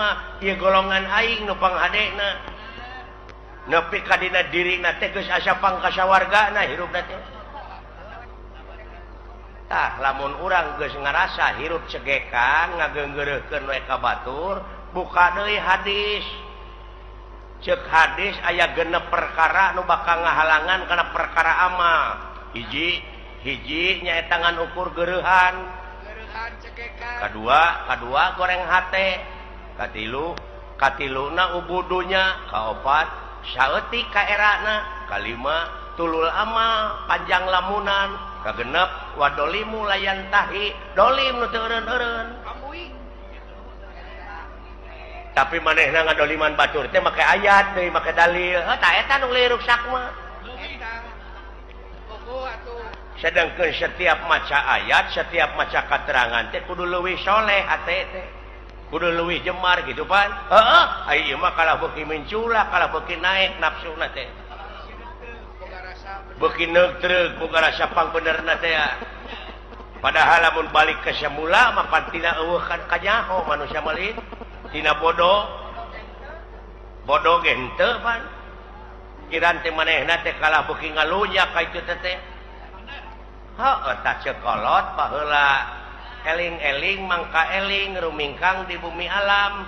mah golongan aing nupang adekna nepi kadina diri na teges asa pangkasa warga na hirup na tah lamun urang geus ngarasa hirup cegekan ngagenggereukeun we ka batur buka deui hadis. Cek hadis aya genep perkara nu bakal ngahalangan kana perkara amal hiji hiji nyae tangan ukur geruhan kedua kedua goreng hate. katilu katiluna ubudunya kaopat syauti kaerana kalima tulul amal panjang lamunan kagenep wadolimu layan tahi dolim nu teureun-eureun tapi manehna ngadoliman batur teh make ayat deui make dalil. Heuh tah eta nu sedangkan setiap maca ayat setiap maca keterangan teh kudu leuwih soleh ATT kudu leuwih jemar gitu pan heeh. Ah, Ayo mah kalau beki menculak kalau beki naik nafsu na teh. Beki neutrek boga rasa pangbener na teh ah. padahal lamun balik ke semula maka tidak eueuhkan ka nyaho manusia malih tina bodoh. Bodoh gente pan kiran teh manehna teh kalah beki ngalunya ka itu teh heeh cekolot paheula. eling-eling Mangka eling rumingkang di bumi alam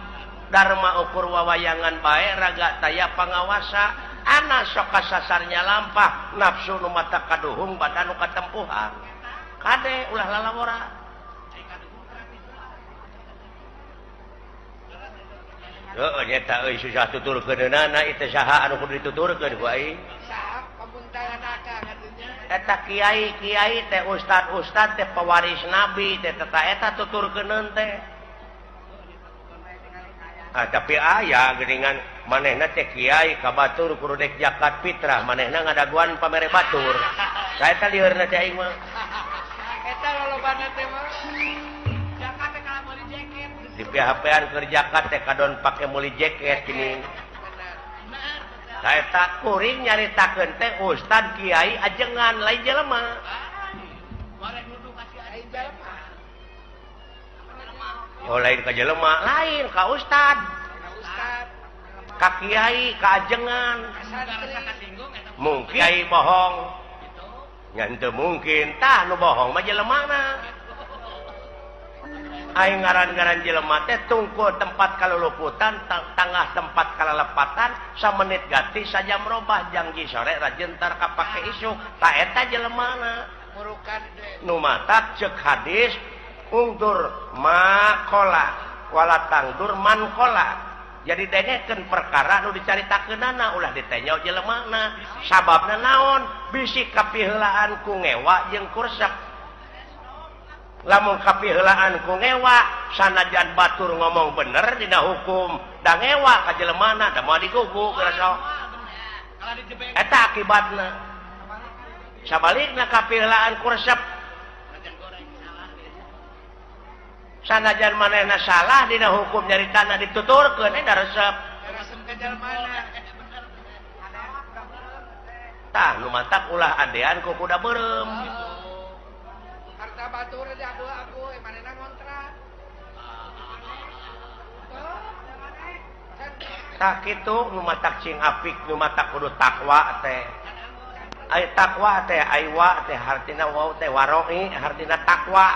Dharma ukur wawayangan baik raga taya pengawasa anak soka sasarnya lampah nafsu nu mata kaduhung badan nu tempuhan kade ulah lalawora Oh, nyata euy susah tuturkeun nana itu saha anu kudu dituturkeun ku aing. Saha pamuntaran akang. eta Kyai Kyai teh Ustad Ustad teh pewaris nabi teheta tutur ke teh. Ah, tapi ayah geringan maneh teh Kyai kabatur kurudek jakat Fitrah maneh ngadaguan pamere Batur. Saya tadi di PHPan kerjakat teh kadon pakai muli jaket ini takkuring nyaritakeun teh Ustad Kyai ajengan lain jelema. Oh lain ke jelema. Lain ka Ustad ka Kyai keajengan mungkin bohong. Ngantu mungkin tah nu bohong majelemana Aing ngaran-garan jelemate teh tungkul tempat kalauputan tengah tempat kalau lepatan sa menit ganti saja merubah janji sore rajentar kapake isu. Taeta jelemana murukan numatat cek hadis undur makola wala tangdur mankola. Jadi deneken perkara nu dicaritakeunana ulah ditanya jelemana sababna naon? Bisi kapihelaan ku ngewa jeung kursak. lamun kapilaan ku ngewa sanajan Batur ngomong bener dina hukum. Dan ngewa kajjelemana dan mau digugu eta akibatnya sebaliknya kapilaan kursep sanajan manehna salah dina hukum nyari tanah dituturkan da resep. Tah lu mantap ulah adean ku kuda berem batur aku mana ngontrak. Tak itu numatak cing apik numatak kudu takwa teh. Ay takwa teh aywa teh hartina wow teh waroi hartina takwa.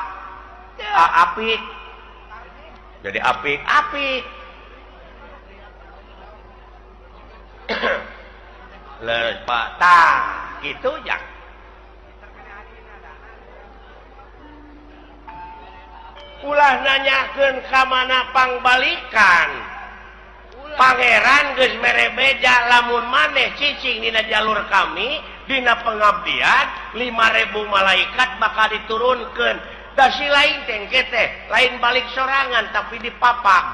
Apik. Jadi apik. Apik. Lepas tak gitu ya ulah nanyaken kamanapang pangbalikan. Pangeran Gesmere beja lamun maneh cicing Dina jalur kami Dina pengabdian 5000 malaikat bakal diturunkan dasi lain tengkete lain balik sorangan tapi di papang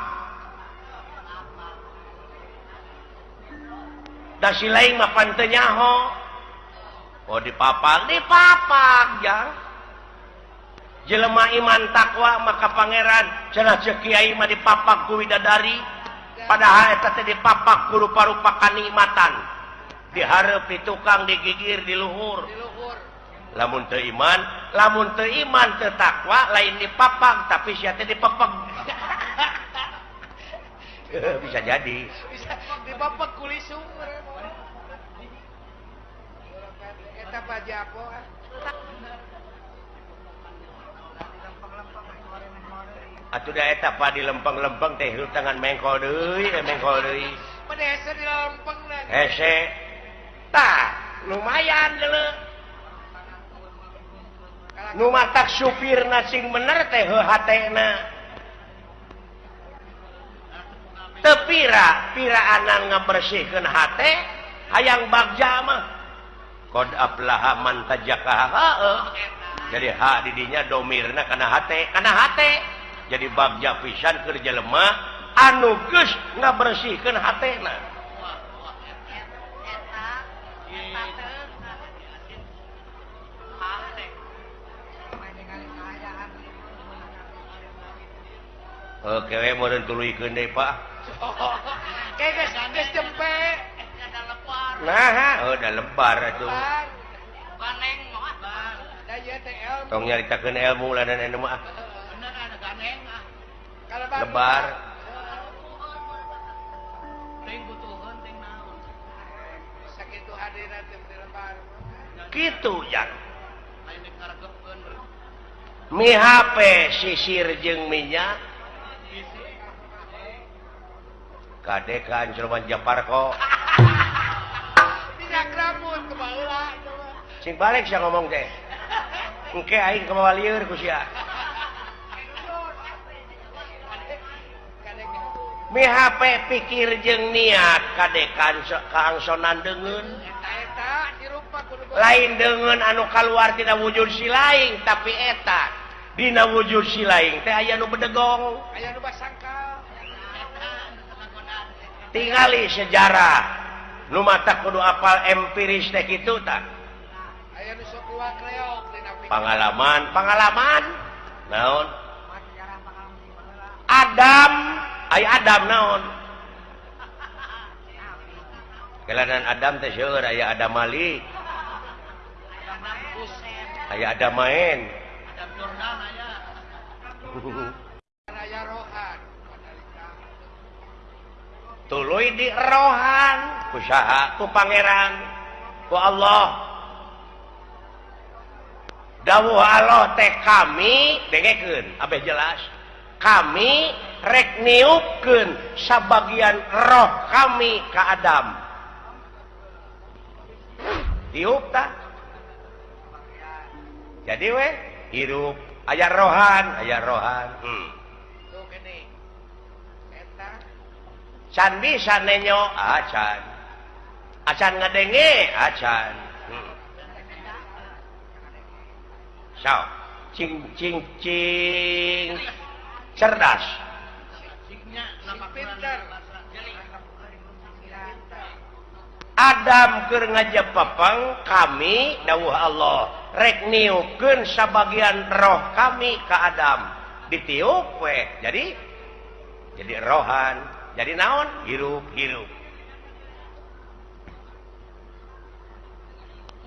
dasi lain mapantenya ho Oh di papang di papang jangan jelema iman takwa maka Pangeran cenah cekiai mah di papak kuidadari padahal di papak rupa-rupa kenikmatan. Diharap di tukang digigir di luhur. Lamun iman lamun iman tertakwa lain di papang tapi si di pepeng bisa jadi. etapa di lempeng-lempeng teh tangan mengko eh, lumayan nu matak supir nasing bener teh hatena tepira piraanan ngabersihkan H ayaang bagjamah kodaplah manta jadi hadidinya domirna kana hate kana hate. jadi babja pisan kerja lemah anuges nggak bersihkan hatna Oke, okay, mau tului ke deh, Pak. Nah, udah lebar itu. Tong nyaritakan ilmu lah dan ilmu ah. lebar. Gitu ya mi HP sisir jeng minyak. Kadek kan Jerman Japar kok. Tidak kerabut kebalik sing balik saya ngomong deh oke aing kemawaliur kusia HP pikir jeng niat kadekanangsonan degen lain dengan anu keluar tidak wujud si lain tapi eta Dina wujud si lain teh aya nu bedegong. Aya nu tingali sejarah. Nu mata kudu apal empiris teh itu tak pengalaman pengalaman naon? Adam. ay Adam naon? Kelanan Adam teh seueur aya Adam Malik. Aya Adam main Adam aya Raya tuluy di Rohan kusaha ku pangeran ku Allah. Dawuh Allah teh kami dengekeun abeh jelas. kami rekniukan sebagian roh kami ke Adam. Tiup tak jadi we hirup. Ayah rohan ayah rohan. Hmm. can bisa nenyo acan acan ngadenge acan hmm. so cing cing cing. cerdas. Adam ke ngajak papang kami dawuh Allah rekniukeun sebagian roh kami ke Adam. Ditiup we jadi jadi rohan jadi naon? Hirup hirup.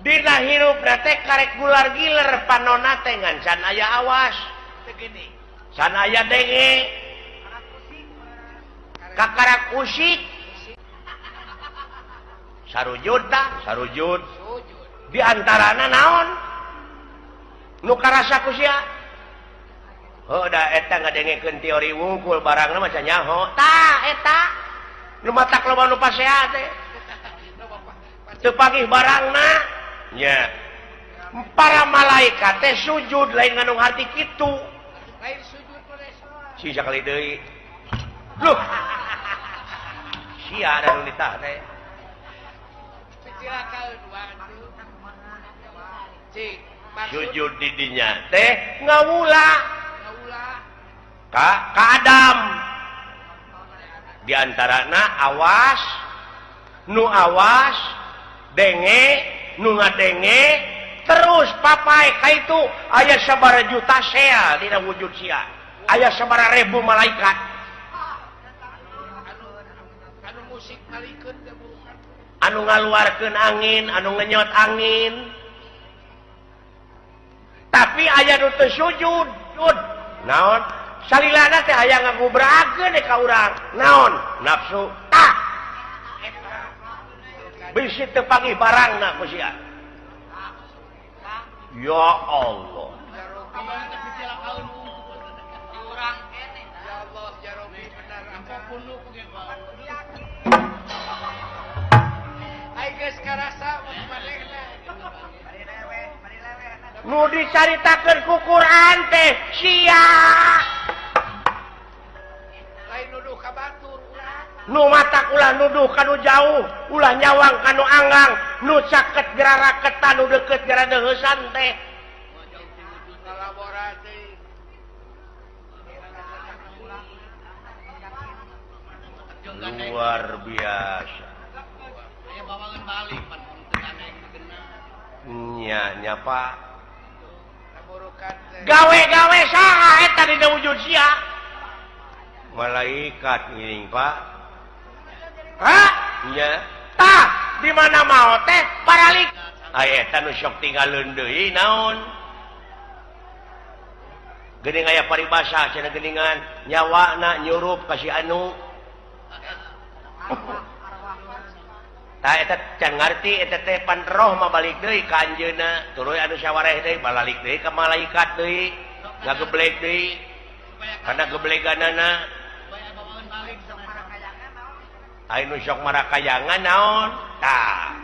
Dina hirup nate karek gular giler panona teh ngancan aya awas. Tegini sanaya denge kakara kusik sarujud tah sarujud. Di antarana naon? Nu karasa kusia oh da eta ngadengekeun teori wungkul barangna maca nyaho tah eta. Nu matak loba nu pasea teh. Teu pagih barangna nya. Para malaikat teh sujud lain ngandung hati kitu. lain sisa kali deui loh sia ada nu ditah teh cilakal dua cik sujud di dinya teh ngawula ngawula ka ka Adam. Di antarana awas. Nu awas. Denge nu ngadenge terus papai ka itu aya sabar juta sea dina wujud sia ayah sabara ribu malaikat. Anu ngaluarkan angin anu ngenyot angin. Tapi ayah nu sujud naon? Salilana teh aya ngagubrakeun ka urang. Naon? Nafsu. Tah bisi teu pagi barangna ku sia. Ya Allah. nu dicaritakan kukuran teh nu mata ulah nuduh kanu jauh ulah nyawang kanu Anggang. Nu caket gerara ketan nu deket jara dehesan teh. Luar biasa. Nyanya Pak. gawe-gawe sah tidak wujud si malaikat ngiring Pak. Di dimana mau teh? Paralik. Ayaok tinggal deui naon? Geuning aya paribasa cenageningan nyawana nyurup kasih anu. can ngerti panrohbalik kanjena turun aduh syawareh deh balalik deh ke malaikat deh nggak geblek deh karena geblekan nana Ainu sok marakayangan naon? Tah.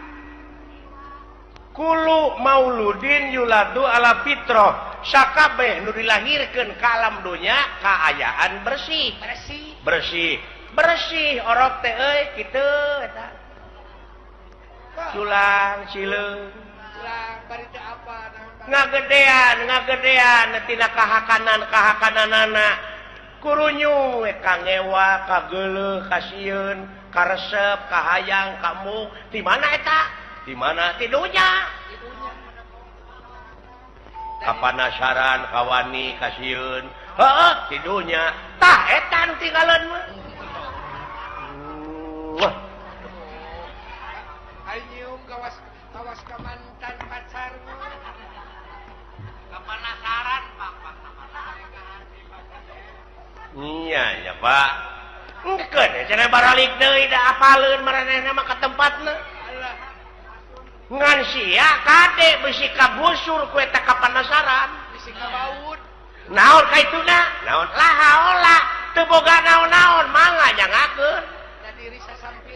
Kulu mauludin yuladu ala fitroh sakabeh nu dilahirkan ke alam dunya keayaan bersih. Bersih. Bersih. Bersih orok teh gitu eta. Culang Cile nggak gedean nggak gedean netina kahakanan kahakanan anak kurunyu eh, kangewa kagele kasiun karesep kahayang kamu. Di mana eta? Di mana tidurnya kapanasaran kawani kasiun heeh tidurnya tah etan tinggalan mah. kawas ke mantan pacar kepanasaran pak iya ya pak Engkeun ya cenah baralik deui da apaleun maranehna mah ka tempatna. Ngan sia kade bisi kabusur kue eta kapanasaran, bisi kabaud. Naon kaituna? Naon? lah haola. teu boga naon-naon mangga jangakeun.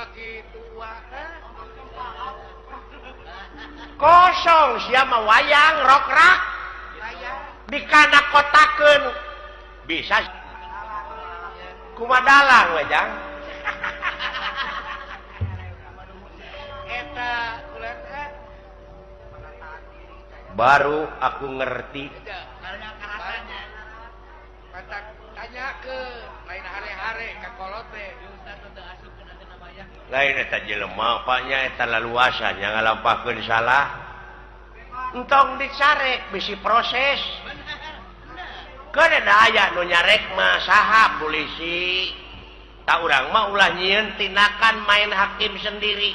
kaki tua kosong siapa wayang rokrak dikana kotaken bisa. Kuma dalang wajang baru aku ngerti. Tanya ke lain hari-hari ke kolote. lain lemah tanah luasanya ngalampakan salah. Entong dicarek bisi proses. Aya nyarekmah sahab polisi. Tak orang mau ulah nyiin tindakan main hakim sendiri.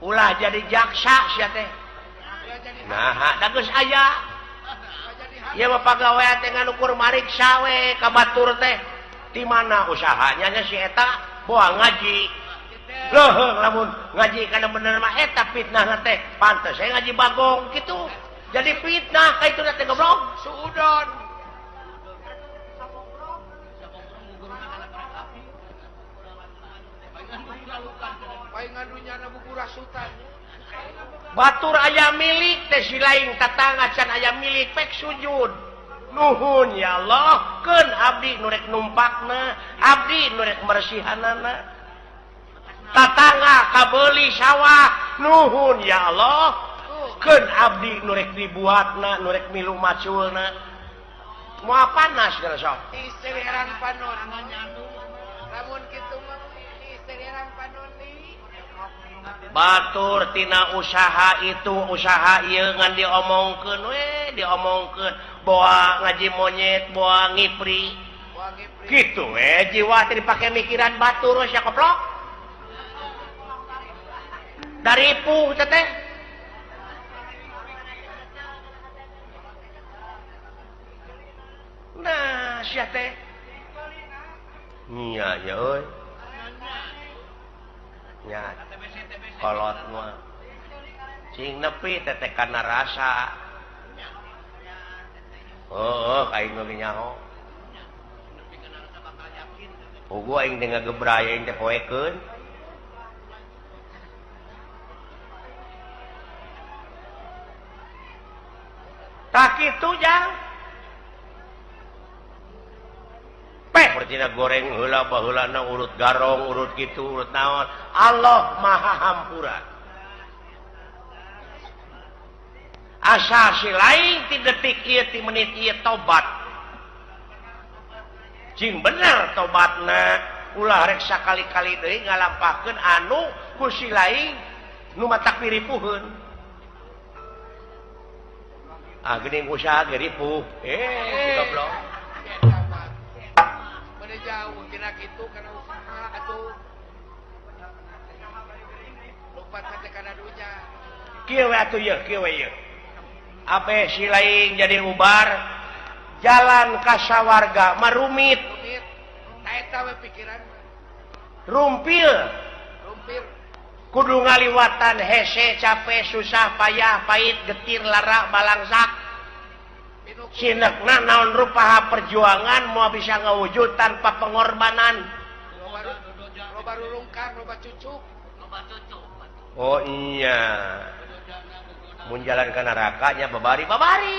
Ulah jadi jaksa teh. Nah geus aya. Ya teh dengan ukur Marik ka batur teh. di mana usahanyanya sita buang ngaji. Loh namun ngaji karena benereta fitnah teh. Pantas saya ngaji bagong gitu. Jadi fitnah itu goblok. Suudon. Batur ayam milik teh lain tatang ayam milik pek sujud. nuhun ya Allah ke Abdi nurrek numpakna Abdi nurrek mersihan tatangga kabeli sawah nuhun ya Allah ke Abdi nurrek dibuat nurrek milu maculna. Mua panas lamun baturtina usaha itu usaha ngan diomongken diomongken boa ngaji monyet boa ngipri. Gitu eh jiwa dipakai mikiran batur ya keplok dari pu teteh nah siapa teh. Iya ya oi. kolot sing nepi tete karena rasa oh kain nulis nyaho Ugu aing dengan gebraya aing teh poekeun. Tak kitu jang. Artitina goreng heula baheulana urut garong urut gitu urut naon. Allah maha hampura asa si lain ti detik ieu ti menit ieu tobat cing bener tobatna ulah rek sakali-kali deui ngalampakeun anu ku si lain nu matak piripuheun ah geuning usaha geripuh. Eh goblok. jauhtina itu karena usaha atuh lupa karena dunya kieu atuh ye kieu we ye ape si lain jadi ubar? Jalan ka sawarga marumit eta we pikiran. Rumpil. Rumpil. Kudu ngaliwatan hese capek susah payah pahit getir lara balangsak. naon rupaha perjuangan mau bisa ngewujud tanpa pengorbanan. Oh iya. Menjalankan nerakanya babari, babari.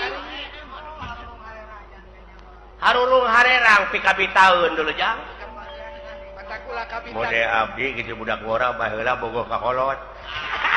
Harulung Harerang PKB tahun dulu jang. Mode abdi gitu budak ngora baheula bogoh kakolot.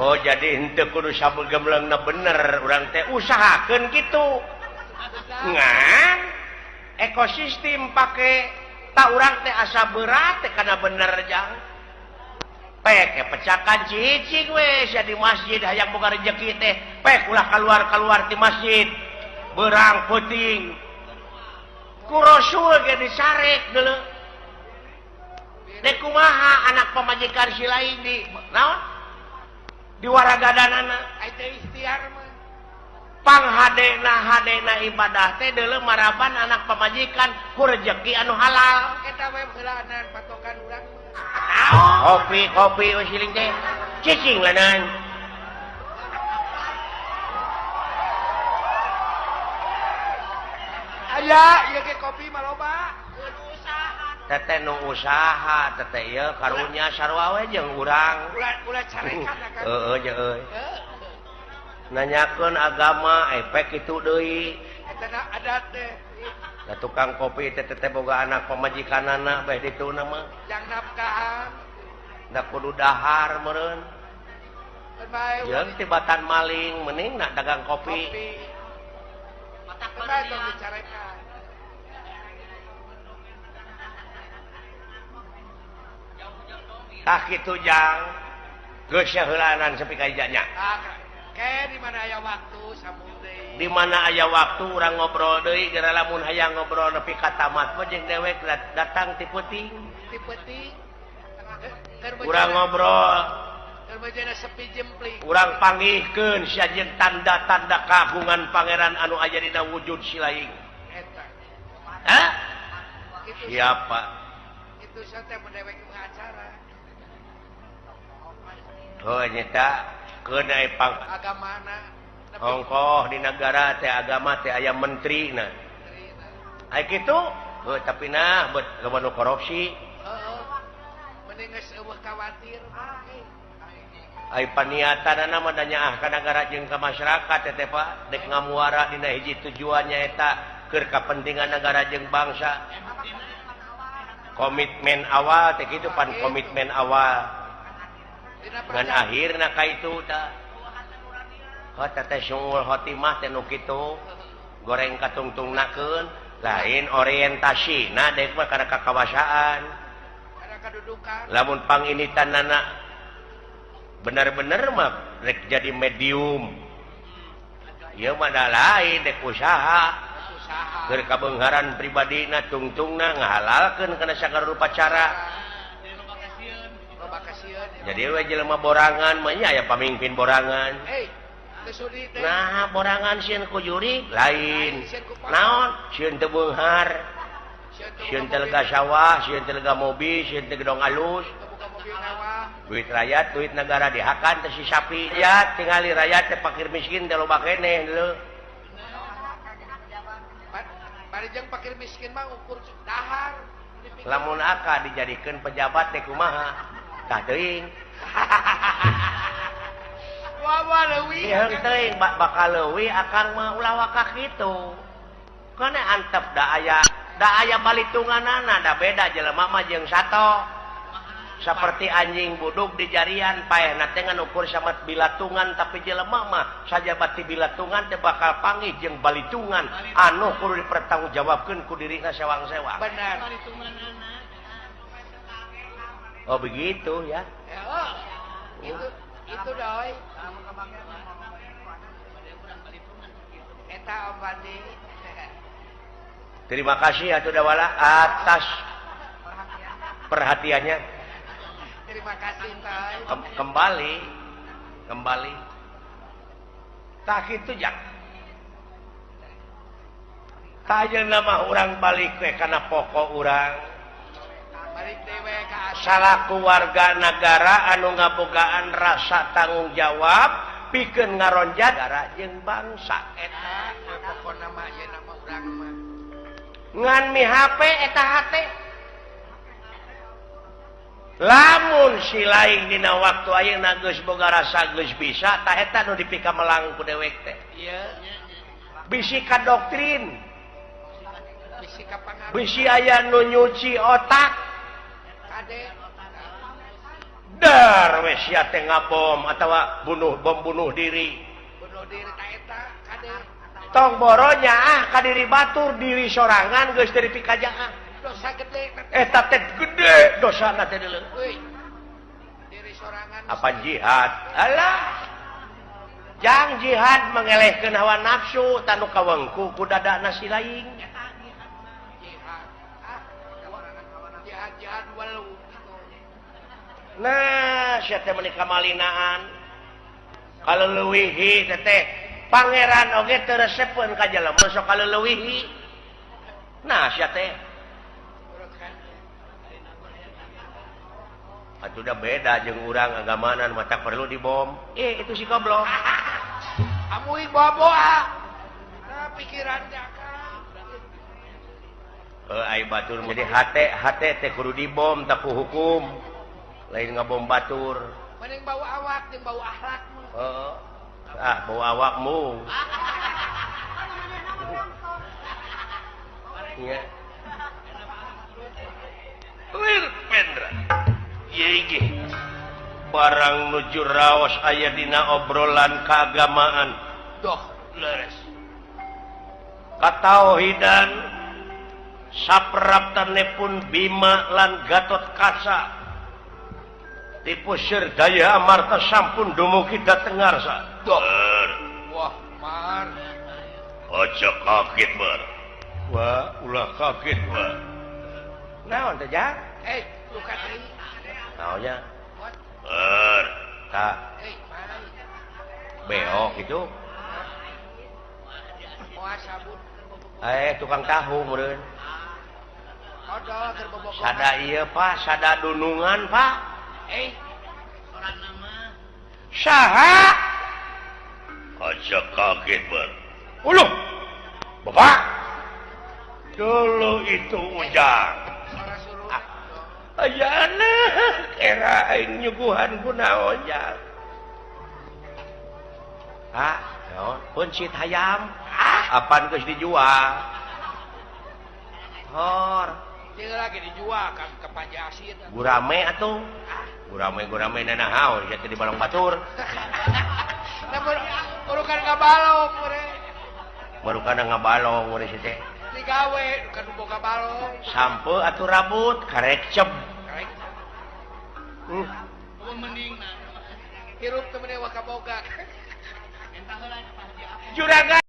Oh jadi henteu kudu sabel bener. Urang teh usahakeun gitu ngan ekosistem pakai tak urang teh asa berat teh karena bener jang. Pek pecakan cicing we sia di masjid hayang boga rezeki teh. Pek ulah keluar keluar di masjid. Berang puting. Ku rasul ge disarek dulu dekumaha anak pemajikan si lain di naon? diwaragadaan ikhtiarpangna Hna ibadah teh dulu maraban anak pemajikan kurjeki anu halal. Patokan kopi kopi cicing lenan aja kopi maloba. tete nu usaha tete ieu karunya sarwawe jeung urang. Uh, uh, nanyakeun agama eh, efek itu deui. Da tukang kopi tete teteh boga anak pemajikan anak dituna mah nama. Yang nafkahan. Da kudu dahar meureun. Jeung tibatan maling mending nak dagang kopi, kopi. Batak sakit tujang kesyahulanan sepi kayaknya di mana aya waktu sambung deui. Di mana aya waktu urang ngobrol deui gara lamun hayang ngobrol nepi ka tamat mah jeung dewek datang ti peuting ti peuting urang ngobrol. Keur bejana sepi jempling. kurang panggihkeun sajen tanda-tanda kagungan pangeran anu aya dina wujud si laing. Eta. lain siapa? itu saya teh acara. nyata. Kedaiang Hongkoh di negara teh agama teh ayam menteri nah gitu oh, tapi nah buat keban korupsi. Paniatan nama danya ah negara jengka masyarakat teh Pak. Dek ngamuara dina hiji tujuannya eta keur kepentingan negara jeng bangsa. Komitmen awal teh kitu pan. Komitmen awal. dan akhir naka itu nu itu goreng katungtung naken lain orientasi nah karena kekawasaan lamunpang ini tan anak bener-bener mah rek jadi medium. Ya da lain dek usaha. Berkabenggaran pribadi kabengharan tungtung tungtungna ngahalalkan karena sangat rupa cara jadi jelelma borangan menyaya pemimpin borangan. Hey, nah borangan kujuri lain. Naon? Tebunghar sawah mobil. gedong alus. Duit rakyat duit negara dihakan tersi sapi. Ya tingali rakyat terpakir miskin kalau pakaieh pakir miskin mah ukur lamun aka dijadikan pejabat Tekumaha Kaing bakal lewi akan waka itu karena antep da aya da aya balitungan da beda jelemah jeng satu seperti anjing buduk di jarian payat dengan ukur samat bilatungan tapi jelemahmah saja bati bilatungan teh bakal pangi jeng balitungan anu kudu dipertanggungjawabkan ku diri sewang-sewang benar oh begitu ya Ya, oh. Itu itu doi. Eta Bandi. terima kasih atuh dawala atas perhatiannya Terima kasih, Toy. Kem- kembali kembali tak itu jak tak nama orang balik we karena pokok orang salahku warga negara anu ngabogaan rasa tanggung jawab piken ngaronja negara jeng bangsa. Nganmi HP eta lamun si lain dina waktu ayeuna nagus boga rasa Gus bisa taeta nu dipika melangku dewek teh. Bisika doktrin. Bisi aya nu nyuci otak. darwes ya Tengah bom atau bunuh bom bunuh diri tong boronya ah kadiri batur diri sorangan guys dari pikajaan dosa gede eta teh gede dosa na teh diri sorangan apa jihad alah jang jihad mengelehkeun hawa nafsu tanu kawengku ku dadana si lain jihad jihad walau nah menikah malinaan kalau luwihi teh Pangeran Oge terep masuk kalau luwihi nah udah beda jeng urang agamanan mata perlu dibom. Eh itu si goblok. Kamu nah, ah, pikiran eh, Batur jadi kudu dibom tapi hukum. lain ngabom Batur. Bawa awak bawa Heeh. ah bawa awakmu. Barang nuju raos aya dina obrolan keagamaan. Doh leres. Katauhidan sapraptanepun Bima lan Gatot Kasa tipu sir daya amarta sampun dumugi datengarsa Ber. Wah, mar. aja kaget bar wah ulah kaget wah naon teh jak Eh, lu katri. naonnya What? ber tak Eh, mari. beok itu Moal sabun. eh tukang tahu meureun oh, Odol keur bobogohan. sada ieu pak sada dunungan pak Eh, saha aja kaget ber Uluh Bapak dulu itu ujang Suara suruh. Ah. Ayana era aing nyuguhan kunaonnya Ah, naon? Puncit hayam. Ah, apaan geus dijual? Hor, Dia lagi dijual kan ke Panjasin. gurame atuh. Ah. Gurame gurame nanahaun jatuh di balong batur. Namun urukan nggak balong, mure. Baru kana ngabalong mun situ teh. Digawe, kan boga balong. Sampo atuh rabut karek cep. Karek. Hmm. Mau mending nah. Hirup temennya waka boga. Juragan